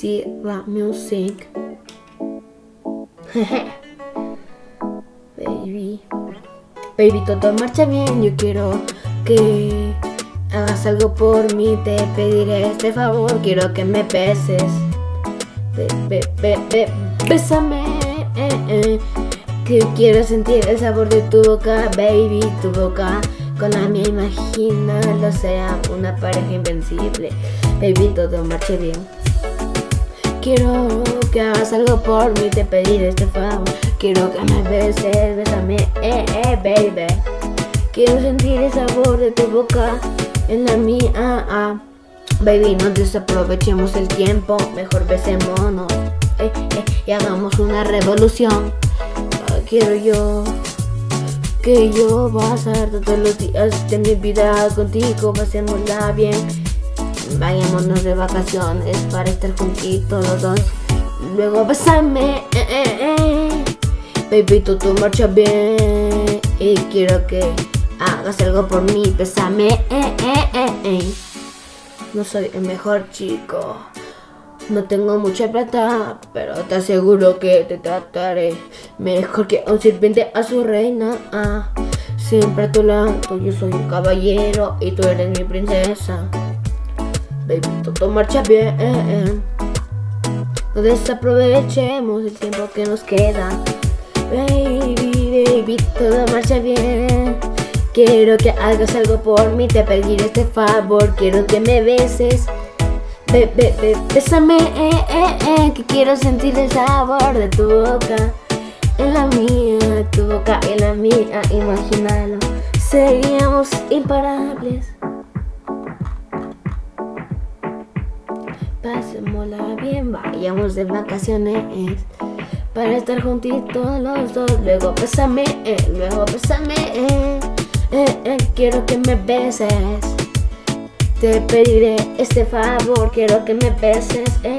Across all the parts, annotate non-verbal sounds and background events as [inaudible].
See music. [laughs] Baby. Baby, todo marcha bien. Yo quiero que hagas algo por mí. Te pediré este favor. Quiero que me beses. Be, be, be, bésame. Eh, eh. Que quiero sentir el sabor de tu boca, baby. Tu boca con la mía. Imagínalo, sea una pareja invencible. Baby, todo marche bien. Quiero que hagas algo por mí, te pediré este favor. Quiero que me beses, bésame, eh, eh, baby. Quiero sentir el sabor de tu boca en la mía, ah. Baby, no desaprovechemos el tiempo, mejor besémonos, eh, eh, y hagamos una revolución. Ah, quiero yo que yo pasar todos los días de mi vida contigo, pasémosla bien. Vayámonos de vacaciones para estar juntitos los dos. Luego besame, eh, eh, eh. Baby, tú, tú marcha bien. Y quiero que hagas algo por mí. Besame, eh, eh, eh. No soy el mejor chico. No tengo mucha plata, pero te aseguro que te trataré mejor que un sirviente a su reina. Ah, siempre a tu lado, yo soy un caballero y tú eres mi princesa. Baby, todo marcha bien. No desaprovechemos el tiempo que nos queda. Baby, baby, todo marcha bien. Quiero que hagas algo por mí, te pediré este favor. Quiero que me beses. Be, be, be, bésame, eh, eh, eh, que quiero sentir el sabor de tu boca. En la mía, tu boca en la mía, imagínalo. Seríamos imparables. Pasémosla bien, vayamos de vacaciones Para estar juntitos los dos Luego bésame, eh, luego bésame eh, eh, eh, Quiero que me beses Te pediré este favor Quiero que me beses eh.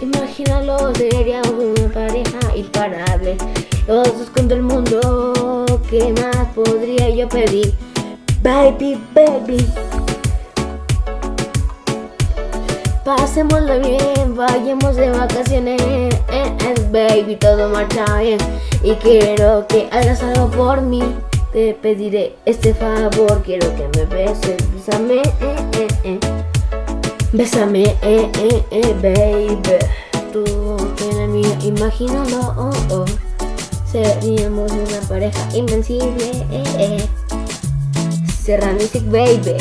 Imagínalo, seríamos una pareja imparable Los dos contra el mundo ¿Qué más podría yo pedir? Baby, baby Pasémoslo bien, vayamos de vacaciones, eh, eh, baby, todo marcha bien. Y quiero que hagas algo por mí Te pediré este favor, quiero que me beses Bésame, eh, eh, eh. Bésame, eh, eh, eh, baby. Tú eres mía, imagínalo, oh, oh. Seríamos una pareja invencible, eh, eh. Serra Music, baby